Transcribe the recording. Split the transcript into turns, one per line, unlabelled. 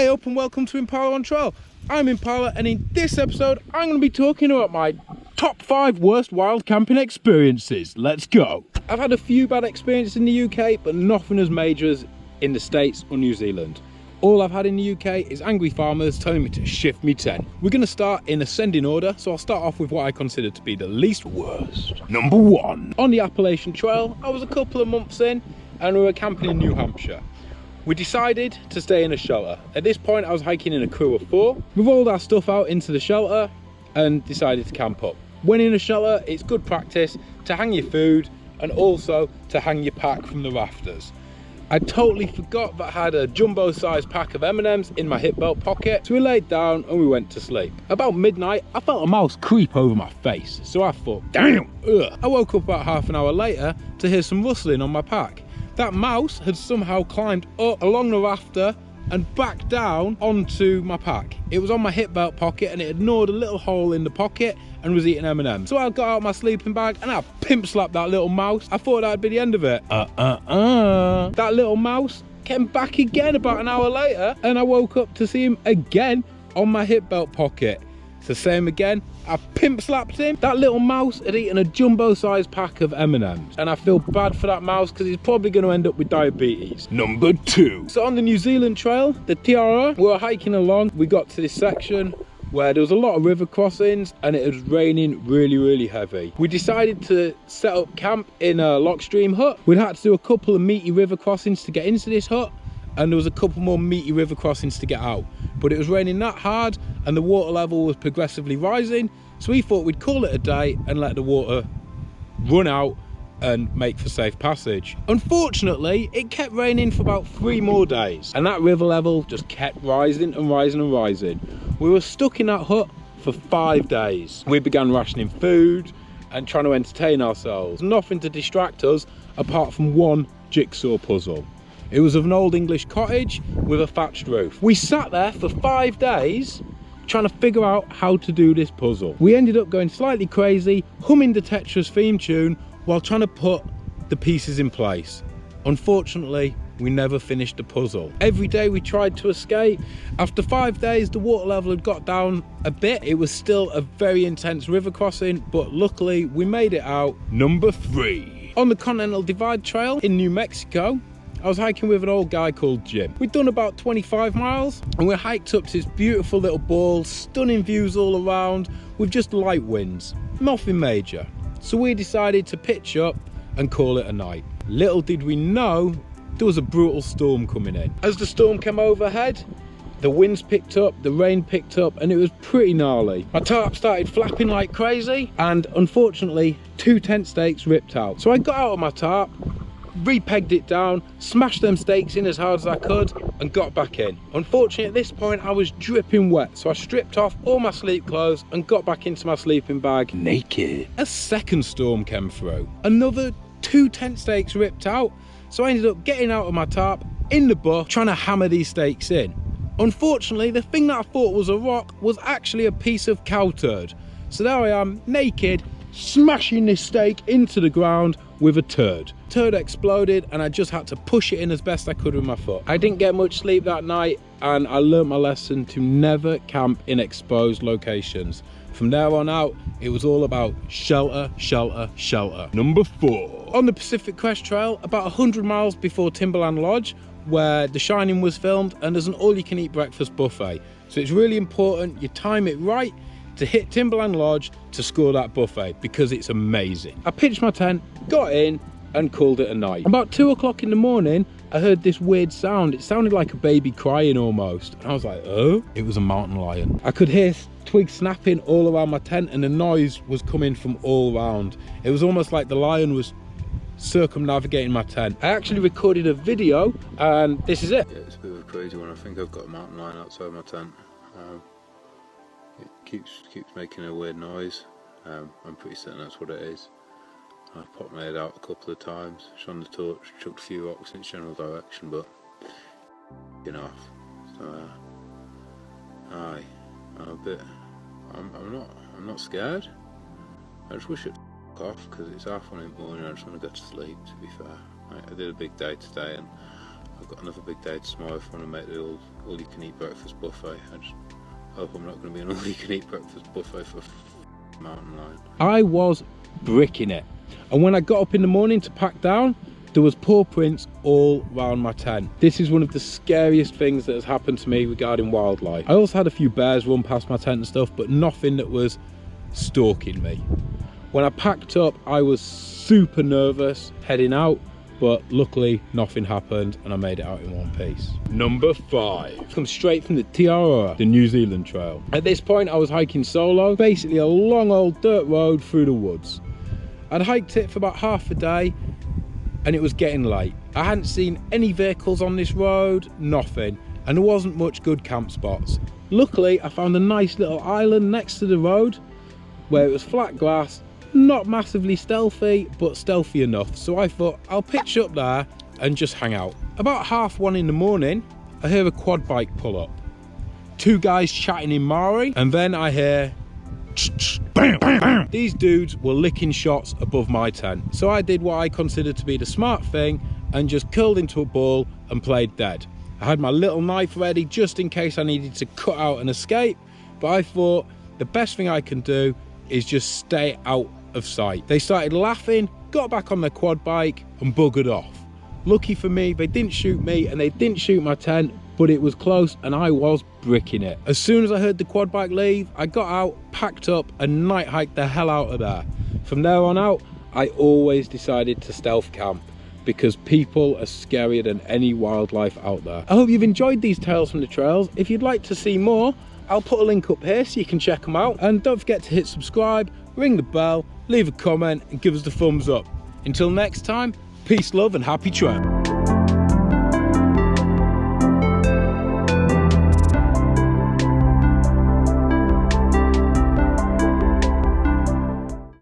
Hey up and welcome to Impala on Trail. I'm Impala and in this episode I'm going to be talking about my top 5 worst wild camping experiences. Let's go. I've had a few bad experiences in the UK but nothing as major as in the States or New Zealand. All I've had in the UK is angry farmers telling me to shift me tent. We're going to start in ascending order so I'll start off with what I consider to be the least worst. Number 1. On the Appalachian Trail I was a couple of months in and we were camping in New Hampshire. We decided to stay in a shelter. At this point, I was hiking in a crew of four. We rolled our stuff out into the shelter and decided to camp up. When in a shelter, it's good practice to hang your food and also to hang your pack from the rafters. I totally forgot that I had a jumbo sized pack of M&Ms in my hip belt pocket. So we laid down and we went to sleep. About midnight, I felt a mouse creep over my face. So I thought, damn, ugh. I woke up about half an hour later to hear some rustling on my pack. That mouse had somehow climbed up along the rafter and back down onto my pack. It was on my hip belt pocket and it had gnawed a little hole in the pocket and was eating M&M. So I got out my sleeping bag and I pimp slapped that little mouse. I thought that'd be the end of it. Uh-uh-uh. That little mouse came back again about an hour later and I woke up to see him again on my hip belt pocket. It's the same again. I pimp slapped him. That little mouse had eaten a jumbo sized pack of M&Ms. And I feel bad for that mouse because he's probably going to end up with diabetes. Number two. So on the New Zealand trail, the Te Araroa, we were hiking along. We got to this section where there was a lot of river crossings and it was raining really really heavy we decided to set up camp in a lockstream hut we'd had to do a couple of meaty river crossings to get into this hut and there was a couple more meaty river crossings to get out but it was raining that hard and the water level was progressively rising so we thought we'd call it a day and let the water run out and make for safe passage. Unfortunately, it kept raining for about three more days and that river level just kept rising and rising and rising. We were stuck in that hut for five days. We began rationing food and trying to entertain ourselves. Nothing to distract us apart from one jigsaw puzzle. It was of an old English cottage with a thatched roof. We sat there for five days trying to figure out how to do this puzzle. We ended up going slightly crazy, humming the Tetris theme tune while trying to put the pieces in place. Unfortunately, we never finished the puzzle. Every day we tried to escape. After five days, the water level had got down a bit. It was still a very intense river crossing, but luckily we made it out. Number three. On the Continental Divide Trail in New Mexico, I was hiking with an old guy called Jim. We'd done about 25 miles and we hiked up to this beautiful little ball, stunning views all around with just light winds, nothing major. So we decided to pitch up and call it a night. Little did we know there was a brutal storm coming in. As the storm came overhead, the winds picked up, the rain picked up, and it was pretty gnarly. My tarp started flapping like crazy, and unfortunately, two tent stakes ripped out. So I got out of my tarp, repegged it down, smashed them stakes in as hard as I could and got back in. Unfortunately at this point I was dripping wet so I stripped off all my sleep clothes and got back into my sleeping bag naked. A second storm came through. Another two tent stakes ripped out so I ended up getting out of my tarp in the bush trying to hammer these stakes in. Unfortunately the thing that I thought was a rock was actually a piece of cow turd. So there I am naked smashing this stake into the ground with a turd. Turd exploded and I just had to push it in as best I could with my foot. I didn't get much sleep that night and I learned my lesson to never camp in exposed locations. From there on out, it was all about shelter, shelter, shelter. Number four. On the Pacific Crest Trail, about 100 miles before Timberline Lodge, where The Shining was filmed, and there's an all-you-can-eat breakfast buffet. So it's really important you time it right to hit Timberline Lodge to score that buffet because it's amazing. I pitched my tent, got in and called it a night. About two o'clock in the morning, I heard this weird sound. It sounded like a baby crying almost. And I was like, oh, it was a mountain lion. I could hear twigs snapping all around my tent and the noise was coming from all around. It was almost like the lion was circumnavigating my tent. I actually recorded a video and this is it.
Yeah, it's a bit of a crazy one. I think I've got a mountain lion outside my tent. Um, it keeps keeps making a weird noise. Um, I'm pretty certain that's what it is. I popped my head out a couple of times, shone the torch, chucked a few rocks in its general direction, but you know, so uh, aye, I'm a bit. I'm, I'm not. I'm not scared. I just wish it off because it's half one in the morning. And I just want to go to sleep. To be fair, I, I did a big day today, and I've got another big day tomorrow if I want to make the all, all you can eat breakfast buffet. I just hope I'm not going to be an all you can eat breakfast buffet for mountain lion.
I was bricking it. And when I got up in the morning to pack down, there was paw prints all around my tent. This is one of the scariest things that has happened to me regarding wildlife. I also had a few bears run past my tent and stuff, but nothing that was stalking me. When I packed up, I was super nervous heading out, but luckily nothing happened and I made it out in one piece. Number five, come straight from the Te Araroa, the New Zealand trail. At this point, I was hiking solo, basically a long old dirt road through the woods. I'd hiked it for about half a day and it was getting late. I hadn't seen any vehicles on this road, nothing, and there wasn't much good camp spots. Luckily, I found a nice little island next to the road where it was flat grass, not massively stealthy, but stealthy enough. So I thought I'll pitch up there and just hang out. About half one in the morning, I hear a quad bike pull up. Two guys chatting in Maori, and then I hear Bam, bam, bam. These dudes were licking shots above my tent. So I did what I considered to be the smart thing and just curled into a ball and played dead. I had my little knife ready just in case I needed to cut out and escape, but I thought the best thing I can do is just stay out of sight. They started laughing, got back on their quad bike and buggered off. Lucky for me, they didn't shoot me and they didn't shoot my tent, but it was close and I was bricking it. As soon as I heard the quad bike leave, I got out, packed up and night hiked the hell out of there. From there on out, I always decided to stealth camp because people are scarier than any wildlife out there. I hope you've enjoyed these tales from the trails. If you'd like to see more, I'll put a link up here so you can check them out. And don't forget to hit subscribe, ring the bell, leave a comment and give us the thumbs up. Until next time, peace, love and happy trail.